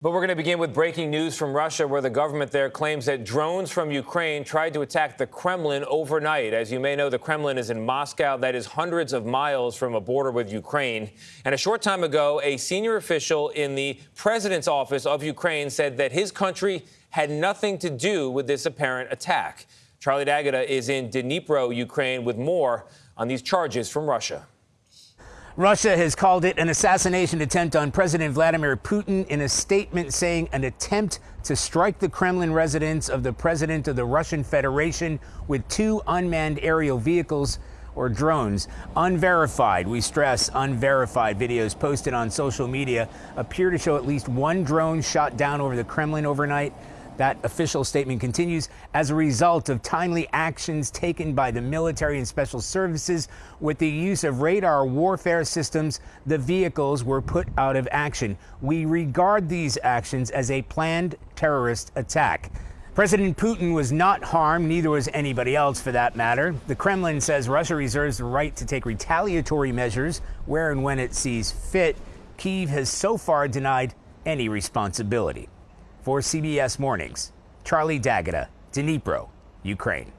But we're going to begin with breaking news from Russia, where the government there claims that drones from Ukraine tried to attack the Kremlin overnight. As you may know, the Kremlin is in Moscow, that is hundreds of miles from a border with Ukraine. And a short time ago, a senior official in the president's office of Ukraine said that his country had nothing to do with this apparent attack. Charlie D'Agata is in Dnipro, Ukraine, with more on these charges from Russia. Russia has called it an assassination attempt on President Vladimir Putin in a statement saying an attempt to strike the Kremlin residence of the president of the Russian Federation with two unmanned aerial vehicles or drones. Unverified, we stress unverified videos posted on social media appear to show at least one drone shot down over the Kremlin overnight. That official statement continues as a result of timely actions taken by the military and special services with the use of radar warfare systems. The vehicles were put out of action. We regard these actions as a planned terrorist attack. President Putin was not harmed, neither was anybody else for that matter. The Kremlin says Russia reserves the right to take retaliatory measures where and when it sees fit. Kiev has so far denied any responsibility. For CBS Mornings, Charlie D'Agata, Dnipro, Ukraine.